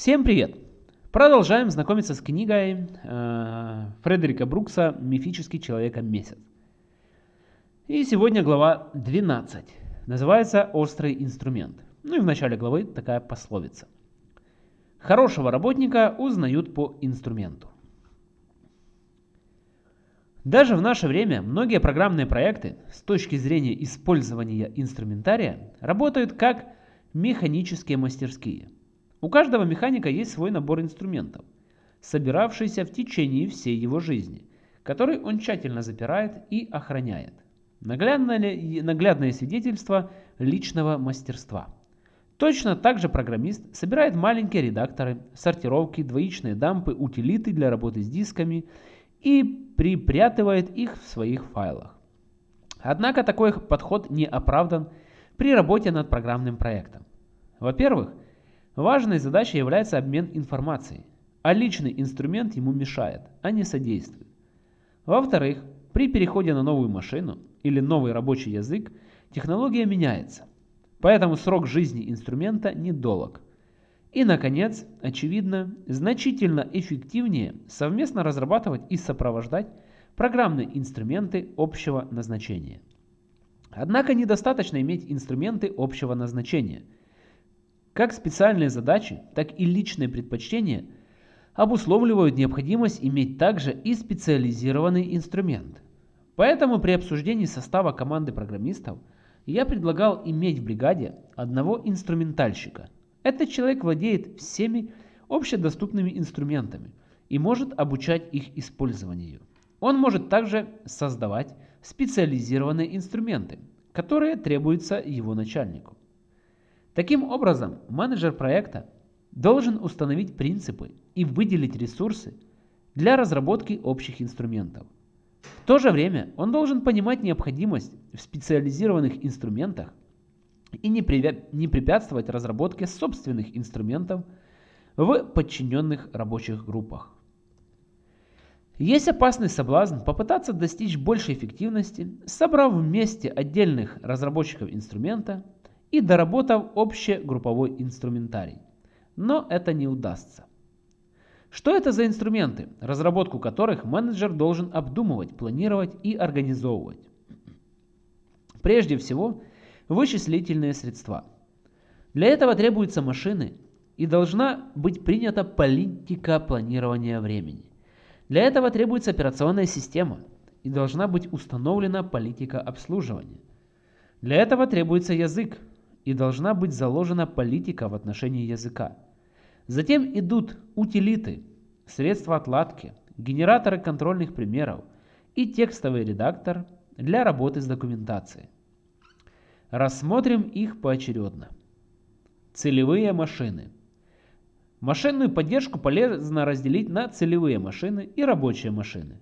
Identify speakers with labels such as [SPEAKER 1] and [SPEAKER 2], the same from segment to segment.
[SPEAKER 1] Всем привет! Продолжаем знакомиться с книгой э, Фредерика Брукса «Мифический человека-месяц». И сегодня глава 12. Называется «Острый инструмент». Ну и в начале главы такая пословица. Хорошего работника узнают по инструменту. Даже в наше время многие программные проекты с точки зрения использования инструментария работают как механические мастерские – у каждого механика есть свой набор инструментов, собиравшийся в течение всей его жизни, который он тщательно запирает и охраняет. Наглядное, свидетельство личного мастерства. Точно так же программист собирает маленькие редакторы, сортировки, двоичные дампы, утилиты для работы с дисками и припрятывает их в своих файлах. Однако такой подход не оправдан при работе над программным проектом. Во-первых, Важной задачей является обмен информацией, а личный инструмент ему мешает, а не содействует. Во-вторых, при переходе на новую машину или новый рабочий язык технология меняется, поэтому срок жизни инструмента недолг. И, наконец, очевидно, значительно эффективнее совместно разрабатывать и сопровождать программные инструменты общего назначения. Однако недостаточно иметь инструменты общего назначения – как специальные задачи, так и личные предпочтения обусловливают необходимость иметь также и специализированный инструмент. Поэтому при обсуждении состава команды программистов я предлагал иметь в бригаде одного инструментальщика. Этот человек владеет всеми общедоступными инструментами и может обучать их использованию. Он может также создавать специализированные инструменты, которые требуются его начальнику. Таким образом, менеджер проекта должен установить принципы и выделить ресурсы для разработки общих инструментов. В то же время он должен понимать необходимость в специализированных инструментах и не, не препятствовать разработке собственных инструментов в подчиненных рабочих группах. Есть опасный соблазн попытаться достичь большей эффективности, собрав вместе отдельных разработчиков инструмента и доработав общегрупповой инструментарий. Но это не удастся. Что это за инструменты, разработку которых менеджер должен обдумывать, планировать и организовывать? Прежде всего, вычислительные средства. Для этого требуются машины и должна быть принята политика планирования времени. Для этого требуется операционная система и должна быть установлена политика обслуживания. Для этого требуется язык, и должна быть заложена политика в отношении языка. Затем идут утилиты, средства отладки, генераторы контрольных примеров и текстовый редактор для работы с документацией. Рассмотрим их поочередно. Целевые машины. Машинную поддержку полезно разделить на целевые машины и рабочие машины.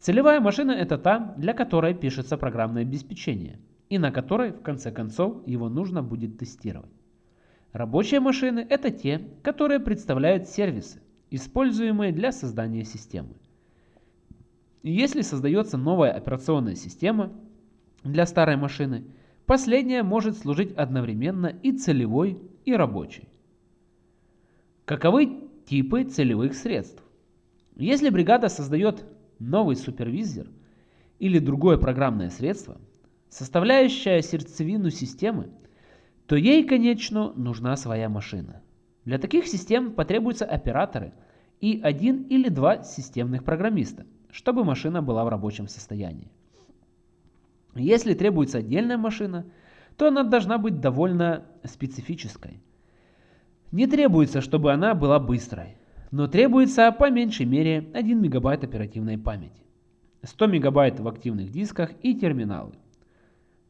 [SPEAKER 1] Целевая машина это та, для которой пишется программное обеспечение – и на которой в конце концов его нужно будет тестировать. Рабочие машины – это те, которые представляют сервисы, используемые для создания системы. если создается новая операционная система для старой машины, последняя может служить одновременно и целевой, и рабочей. Каковы типы целевых средств? Если бригада создает новый супервизор или другое программное средство, составляющая сердцевину системы, то ей, конечно, нужна своя машина. Для таких систем потребуются операторы и один или два системных программиста, чтобы машина была в рабочем состоянии. Если требуется отдельная машина, то она должна быть довольно специфической. Не требуется, чтобы она была быстрой, но требуется по меньшей мере 1 мегабайт оперативной памяти, 100 мегабайт в активных дисках и терминалы.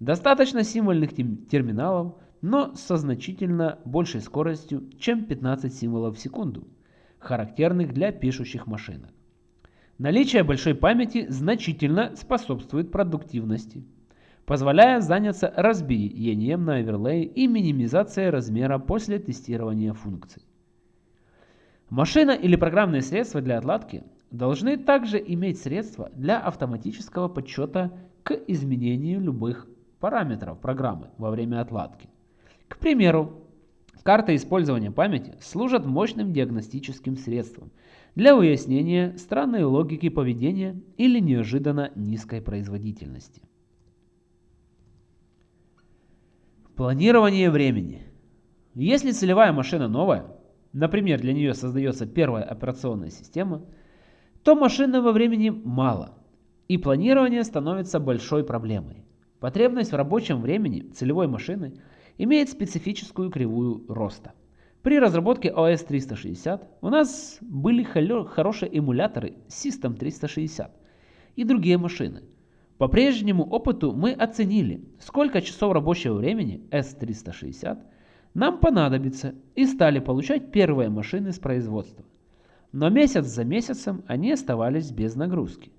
[SPEAKER 1] Достаточно символьных терминалов, но со значительно большей скоростью, чем 15 символов в секунду, характерных для пишущих машинок. Наличие большой памяти значительно способствует продуктивности, позволяя заняться разбиением на оверлей и минимизацией размера после тестирования функций. Машина или программные средства для отладки должны также иметь средства для автоматического подсчета к изменению любых параметров программы во время отладки. К примеру, Карта использования памяти служат мощным диагностическим средством для выяснения странной логики поведения или неожиданно низкой производительности. Планирование времени. Если целевая машина новая, например, для нее создается первая операционная система, то машинного времени мало, и планирование становится большой проблемой. Потребность в рабочем времени целевой машины имеет специфическую кривую роста. При разработке OS 360 у нас были хорошие эмуляторы System 360 и другие машины – по прежнему опыту мы оценили, сколько часов рабочего времени S360 нам понадобится и стали получать первые машины с производства. Но месяц за месяцем они оставались без нагрузки.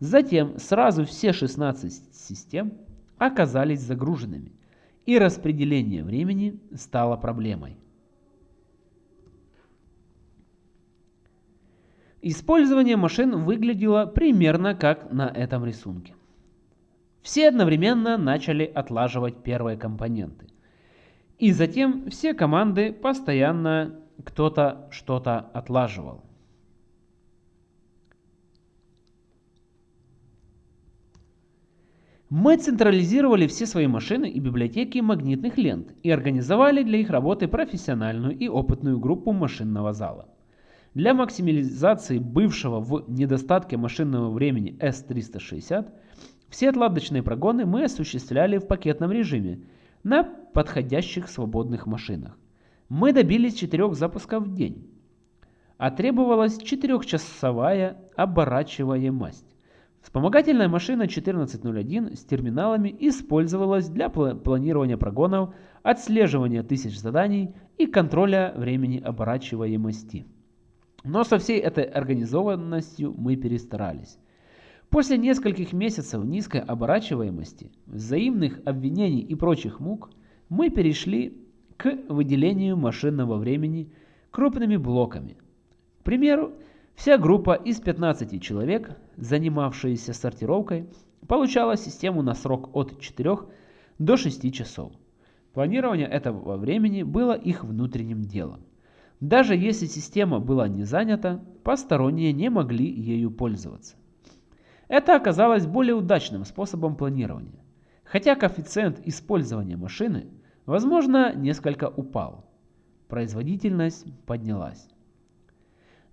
[SPEAKER 1] Затем сразу все 16 систем оказались загруженными, и распределение времени стало проблемой. Использование машин выглядело примерно как на этом рисунке. Все одновременно начали отлаживать первые компоненты. И затем все команды постоянно кто-то что-то отлаживал. Мы централизировали все свои машины и библиотеки магнитных лент и организовали для их работы профессиональную и опытную группу машинного зала. Для максимализации бывшего в недостатке машинного времени S360 все отладочные прогоны мы осуществляли в пакетном режиме на подходящих свободных машинах. Мы добились 4 запусков в день, а требовалась 4-часовая оборачиваемость. Вспомогательная машина 1401 с терминалами использовалась для планирования прогонов, отслеживания тысяч заданий и контроля времени оборачиваемости. Но со всей этой организованностью мы перестарались. После нескольких месяцев низкой оборачиваемости, взаимных обвинений и прочих мук, мы перешли к выделению машинного времени крупными блоками. К примеру, вся группа из 15 человек, занимавшаяся сортировкой, получала систему на срок от 4 до 6 часов. Планирование этого времени было их внутренним делом. Даже если система была не занята, посторонние не могли ею пользоваться. Это оказалось более удачным способом планирования. Хотя коэффициент использования машины, возможно, несколько упал. Производительность поднялась.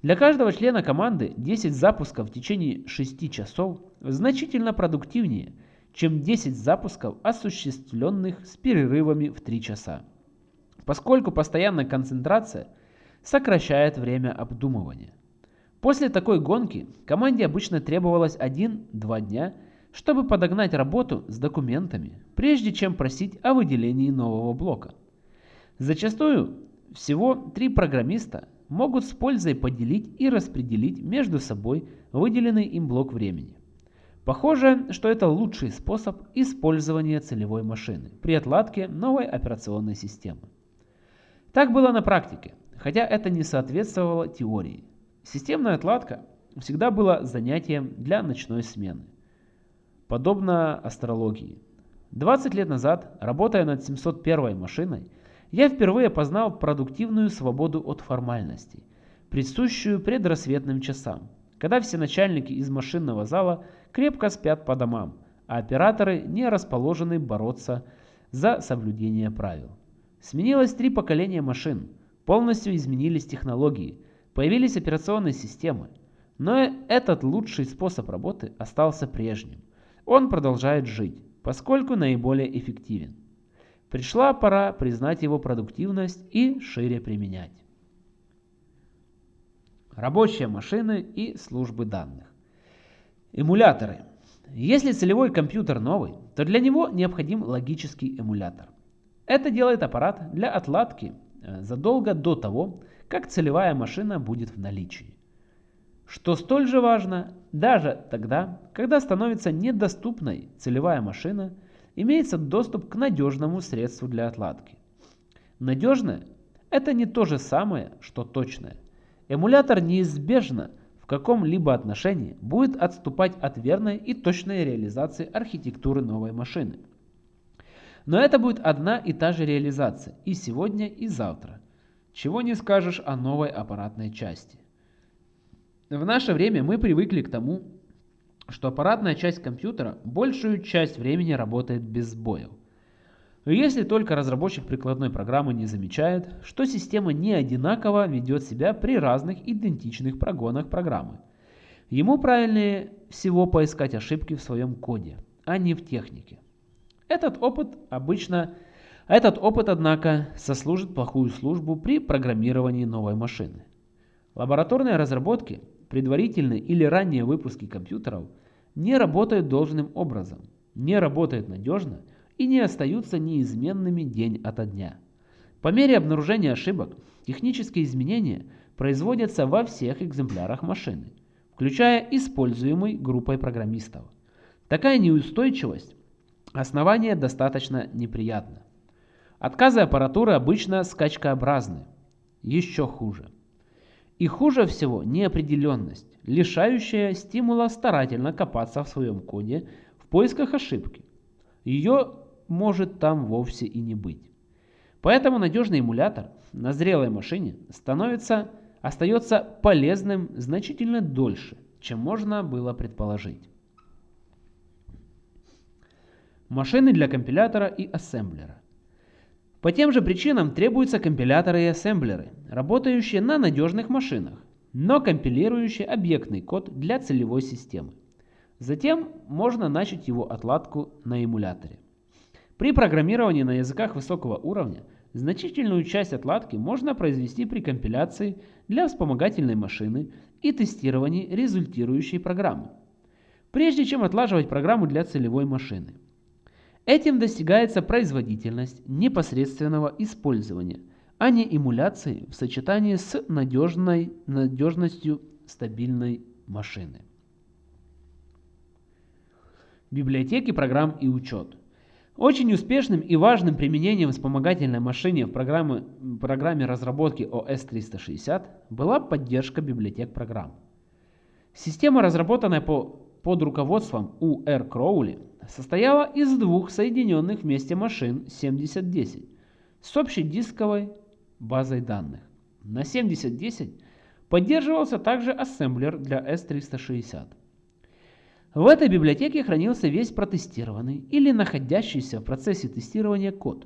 [SPEAKER 1] Для каждого члена команды 10 запусков в течение 6 часов значительно продуктивнее, чем 10 запусков, осуществленных с перерывами в 3 часа. Поскольку постоянная концентрация – сокращает время обдумывания. После такой гонки команде обычно требовалось 1-2 дня, чтобы подогнать работу с документами, прежде чем просить о выделении нового блока. Зачастую всего три программиста могут с пользой поделить и распределить между собой выделенный им блок времени. Похоже, что это лучший способ использования целевой машины при отладке новой операционной системы. Так было на практике хотя это не соответствовало теории. Системная отладка всегда была занятием для ночной смены. Подобно астрологии. 20 лет назад, работая над 701 машиной, я впервые познал продуктивную свободу от формальностей, присущую предрассветным часам, когда все начальники из машинного зала крепко спят по домам, а операторы не расположены бороться за соблюдение правил. Сменилось три поколения машин – Полностью изменились технологии, появились операционные системы. Но этот лучший способ работы остался прежним. Он продолжает жить, поскольку наиболее эффективен. Пришла пора признать его продуктивность и шире применять. Рабочие машины и службы данных. Эмуляторы. Если целевой компьютер новый, то для него необходим логический эмулятор. Это делает аппарат для отладки Э, задолго до того, как целевая машина будет в наличии. Что столь же важно, даже тогда, когда становится недоступной целевая машина, имеется доступ к надежному средству для отладки. Надежное – это не то же самое, что точное. Эмулятор неизбежно в каком-либо отношении будет отступать от верной и точной реализации архитектуры новой машины. Но это будет одна и та же реализация и сегодня, и завтра. Чего не скажешь о новой аппаратной части. В наше время мы привыкли к тому, что аппаратная часть компьютера большую часть времени работает без сбоев. Если только разработчик прикладной программы не замечает, что система не одинаково ведет себя при разных идентичных прогонах программы. Ему правильнее всего поискать ошибки в своем коде, а не в технике. Этот опыт обычно, этот опыт, однако, сослужит плохую службу при программировании новой машины. Лабораторные разработки, предварительные или ранние выпуски компьютеров не работают должным образом, не работают надежно – и не остаются неизменными день ото дня. По мере обнаружения ошибок, технические изменения производятся во всех экземплярах машины, включая используемый группой программистов. Такая неустойчивость основания достаточно неприятна. Отказы аппаратуры обычно скачкообразны. Еще хуже. И хуже всего неопределенность, лишающая стимула старательно копаться в своем коде в поисках ошибки. Ее может там вовсе и не быть. Поэтому надежный эмулятор на зрелой машине становится, остается полезным значительно дольше, чем можно было предположить. Машины для компилятора и ассемблера. По тем же причинам требуются компиляторы и ассемблеры, работающие на надежных машинах, но компилирующие объектный код для целевой системы. Затем можно начать его отладку на эмуляторе. При программировании на языках высокого уровня значительную часть отладки можно произвести при компиляции для вспомогательной машины и тестировании результирующей программы, прежде чем отлаживать программу для целевой машины. Этим достигается производительность непосредственного использования, а не эмуляции в сочетании с надежной, надежностью стабильной машины. Библиотеки программ и учет – очень успешным и важным применением вспомогательной машины в программе, программе разработки OS-360 была поддержка библиотек программ. Система, разработанная по, под руководством У.Р. Кроули, состояла из двух соединенных вместе машин 7010 с общей дисковой базой данных. На 7010 поддерживался также ассемблер для S360. В этой библиотеке хранился весь протестированный или находящийся в процессе тестирования код,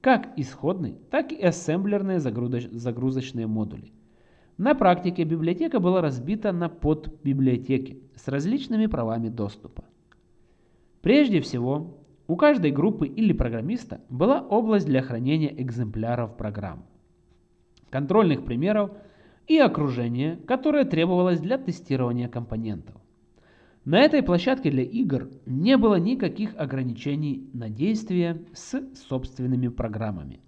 [SPEAKER 1] как исходный, так и ассемблерные загрузочные модули. На практике библиотека была разбита на подбиблиотеки с различными правами доступа. Прежде всего, у каждой группы или программиста была область для хранения экземпляров программ, контрольных примеров и окружения, которое требовалось для тестирования компонентов. На этой площадке для игр не было никаких ограничений на действие с собственными программами.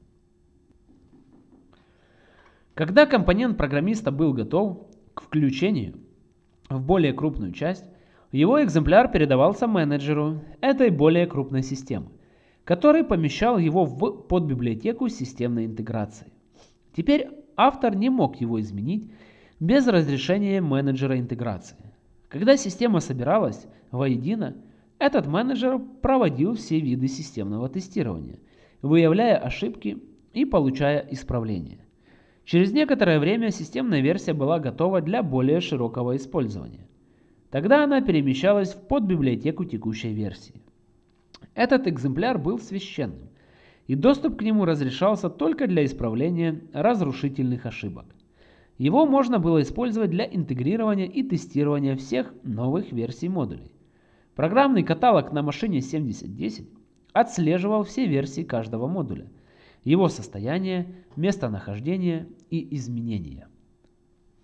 [SPEAKER 1] Когда компонент программиста был готов к включению в более крупную часть, его экземпляр передавался менеджеру этой более крупной системы, который помещал его в подбиблиотеку системной интеграции. Теперь автор не мог его изменить без разрешения менеджера интеграции. Когда система собиралась воедино, этот менеджер проводил все виды системного тестирования, выявляя ошибки и получая исправления. Через некоторое время системная версия была готова для более широкого использования. Тогда она перемещалась в подбиблиотеку текущей версии. Этот экземпляр был священным, и доступ к нему разрешался только для исправления разрушительных ошибок. Его можно было использовать для интегрирования и тестирования всех новых версий модулей. Программный каталог на машине 7010 отслеживал все версии каждого модуля, его состояние, местонахождение и изменения.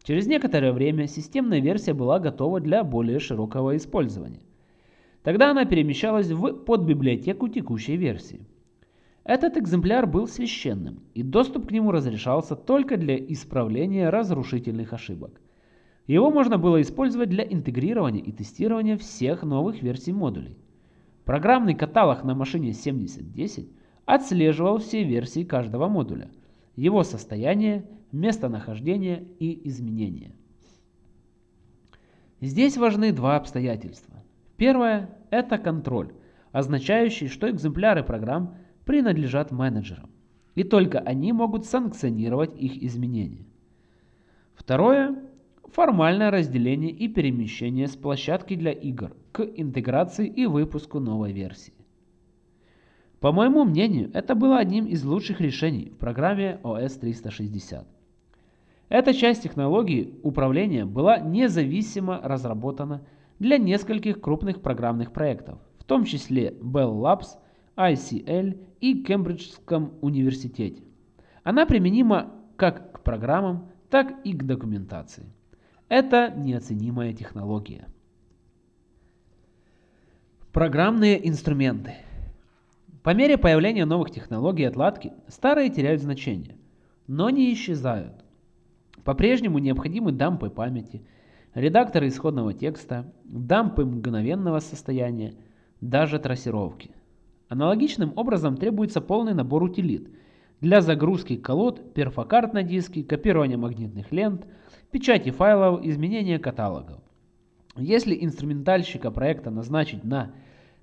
[SPEAKER 1] Через некоторое время системная версия была готова для более широкого использования. Тогда она перемещалась в подбиблиотеку текущей версии. Этот экземпляр был священным, и доступ к нему разрешался только для исправления разрушительных ошибок. Его можно было использовать для интегрирования и тестирования всех новых версий модулей. Программный каталог на машине 7010 отслеживал все версии каждого модуля, его состояние, местонахождение и изменения. Здесь важны два обстоятельства. Первое – это контроль, означающий, что экземпляры программ принадлежат менеджерам, и только они могут санкционировать их изменения. Второе – формальное разделение и перемещение с площадки для игр к интеграции и выпуску новой версии. По моему мнению, это было одним из лучших решений в программе OS 360. Эта часть технологии управления была независимо разработана для нескольких крупных программных проектов, в том числе Bell Labs, ICL и Кембриджском университете. Она применима как к программам, так и к документации. Это неоценимая технология. Программные инструменты. По мере появления новых технологий отладки, старые теряют значение, но не исчезают. По-прежнему необходимы дампы памяти, редакторы исходного текста, дампы мгновенного состояния, даже трассировки. Аналогичным образом требуется полный набор утилит для загрузки колод, перфокарт на диске, копирования магнитных лент, печати файлов, изменения каталогов. Если инструментальщика проекта назначить на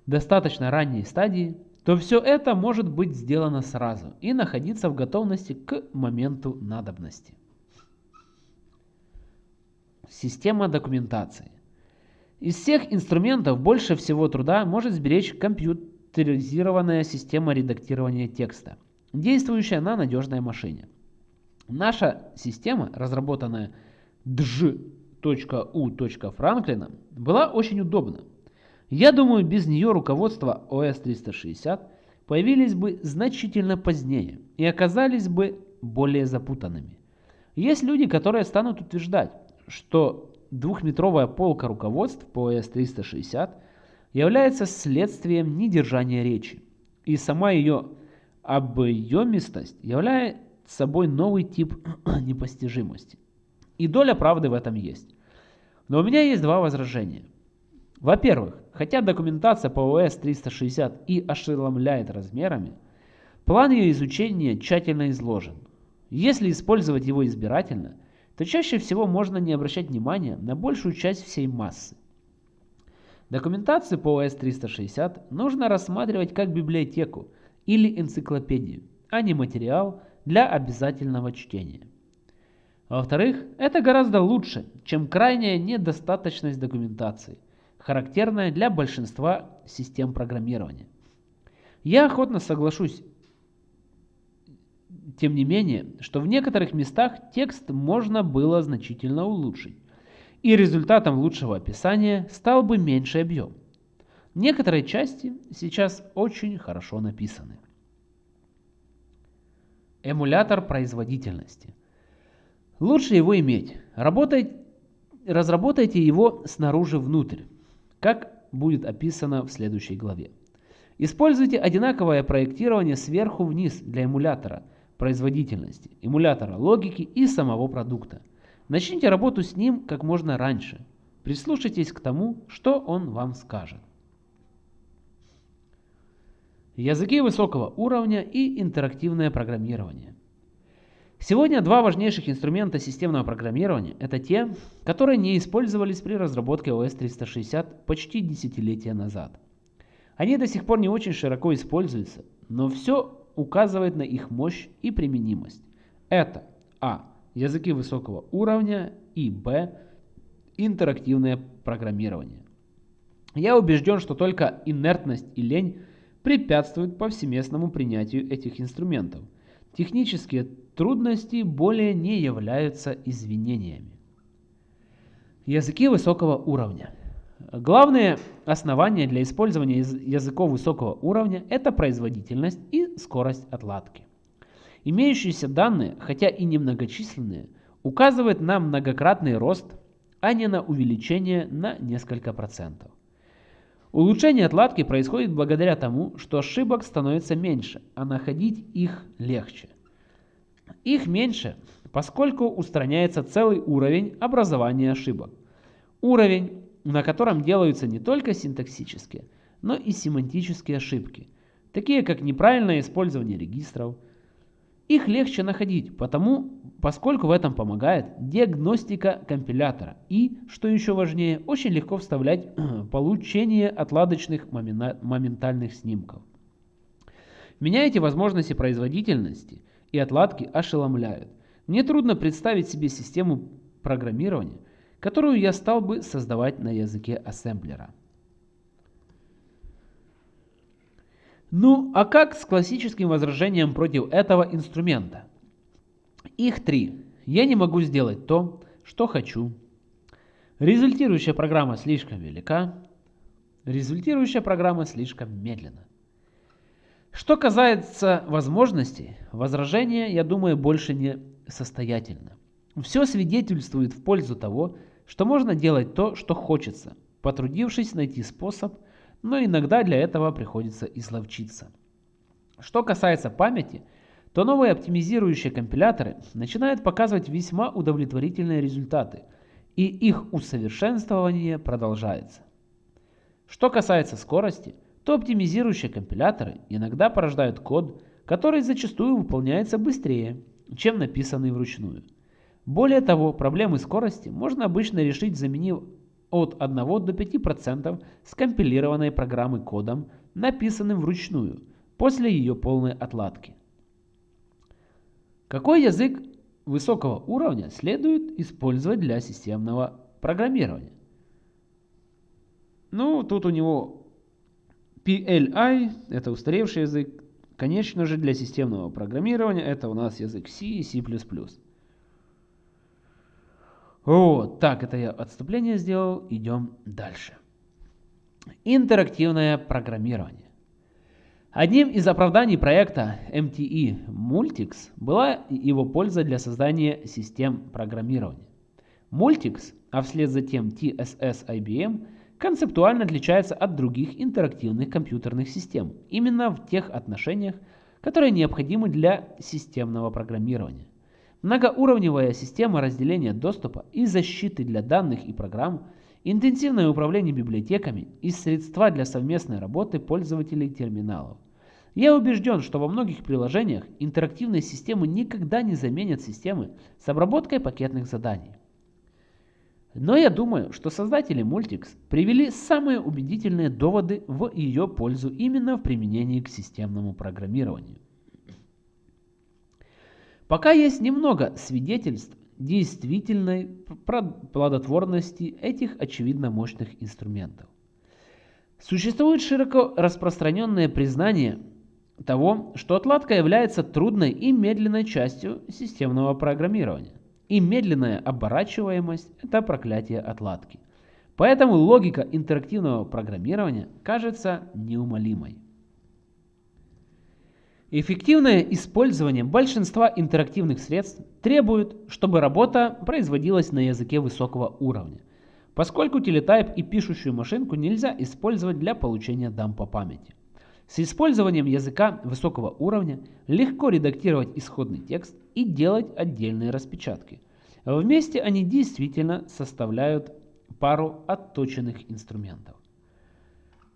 [SPEAKER 1] достаточно ранней стадии, то все это может быть сделано сразу и находиться в готовности к моменту надобности. Система документации. Из всех инструментов больше всего труда может сберечь компьютеризированная система редактирования текста, действующая на надежной машине. Наша система, разработанная dж.u.franklin, была очень удобна. Я думаю, без нее руководство OS 360 появились бы значительно позднее и оказались бы более запутанными. Есть люди, которые станут утверждать, что двухметровая полка руководств по OS 360 является следствием недержания речи, и сама ее объемистость является собой новый тип непостижимости. И доля правды в этом есть. Но у меня есть два возражения. Во-первых, хотя документация по ОС 360 и ошеломляет размерами, план ее изучения тщательно изложен. Если использовать его избирательно, то чаще всего можно не обращать внимания на большую часть всей массы. Документацию по ОС 360 нужно рассматривать как библиотеку или энциклопедию, а не материал для обязательного чтения. Во-вторых, это гораздо лучше, чем крайняя недостаточность документации – характерная для большинства систем программирования. Я охотно соглашусь, тем не менее, что в некоторых местах текст можно было значительно улучшить, и результатом лучшего описания стал бы меньший объем. Некоторые части сейчас очень хорошо написаны. Эмулятор производительности. Лучше его иметь. Работать, разработайте его снаружи внутрь как будет описано в следующей главе. Используйте одинаковое проектирование сверху вниз для эмулятора производительности, эмулятора логики и самого продукта. Начните работу с ним как можно раньше. Прислушайтесь к тому, что он вам скажет. Языки высокого уровня и интерактивное программирование. Сегодня два важнейших инструмента системного программирования – это те, которые не использовались при разработке OS 360 почти десятилетия назад. Они до сих пор не очень широко используются, но все указывает на их мощь и применимость. Это А. Языки высокого уровня и Б. Интерактивное программирование. Я убежден, что только инертность и лень препятствуют повсеместному принятию этих инструментов. Технические трудности более не являются извинениями. Языки высокого уровня. Главное основание для использования языков высокого уровня – это производительность и скорость отладки. Имеющиеся данные, хотя и немногочисленные, указывают на многократный рост, а не на увеличение на несколько процентов. Улучшение отладки происходит благодаря тому, что ошибок становится меньше, а находить их легче – их меньше, поскольку устраняется целый уровень образования ошибок. Уровень, на котором делаются не только синтаксические, но и семантические ошибки, такие как неправильное использование регистров. Их легче находить, потому, поскольку в этом помогает диагностика компилятора и, что еще важнее, очень легко вставлять получение отладочных моментальных снимков. Меня эти возможности производительности и отладки ошеломляют. Мне трудно представить себе систему программирования, которую я стал бы создавать на языке ассемблера. Ну, а как с классическим возражением против этого инструмента? Их три. Я не могу сделать то, что хочу. Результирующая программа слишком велика. Результирующая программа слишком медленна. Что касается возможностей, возражение, я думаю, больше не состоятельно. Все свидетельствует в пользу того, что можно делать то, что хочется, потрудившись найти способ, но иногда для этого приходится изловчиться. Что касается памяти, то новые оптимизирующие компиляторы начинают показывать весьма удовлетворительные результаты, и их усовершенствование продолжается. Что касается скорости, то оптимизирующие компиляторы иногда порождают код, который зачастую выполняется быстрее, чем написанный вручную. Более того, проблемы скорости можно обычно решить, заменив от 1 до 5% скомпилированной программы кодом, написанным вручную, после ее полной отладки. Какой язык высокого уровня следует использовать для системного программирования? Ну, тут у него PLI, это устаревший язык. Конечно же, для системного программирования это у нас язык C и C++. Вот, так, это я отступление сделал. Идем дальше. Интерактивное программирование. Одним из оправданий проекта MTE Multics была его польза для создания систем программирования. Multics, а вслед за тем TSS IBM, концептуально отличается от других интерактивных компьютерных систем именно в тех отношениях, которые необходимы для системного программирования. Многоуровневая система разделения доступа и защиты для данных и программ, интенсивное управление библиотеками и средства для совместной работы пользователей терминалов. Я убежден, что во многих приложениях интерактивные системы никогда не заменят системы с обработкой пакетных заданий. Но я думаю, что создатели Multics привели самые убедительные доводы в ее пользу именно в применении к системному программированию. Пока есть немного свидетельств действительной плодотворности этих очевидно мощных инструментов. Существует широко распространенное признание того, что отладка является трудной и медленной частью системного программирования и медленная оборачиваемость – это проклятие отладки. Поэтому логика интерактивного программирования кажется неумолимой. Эффективное использование большинства интерактивных средств требует, чтобы работа производилась на языке высокого уровня, поскольку телетайп и пишущую машинку нельзя использовать для получения дампа памяти. С использованием языка высокого уровня легко редактировать исходный текст и делать отдельные распечатки. Вместе они действительно составляют пару отточенных инструментов.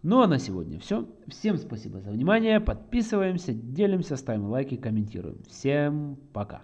[SPEAKER 1] Ну а на сегодня все. Всем спасибо за внимание. Подписываемся, делимся, ставим лайки, комментируем. Всем пока.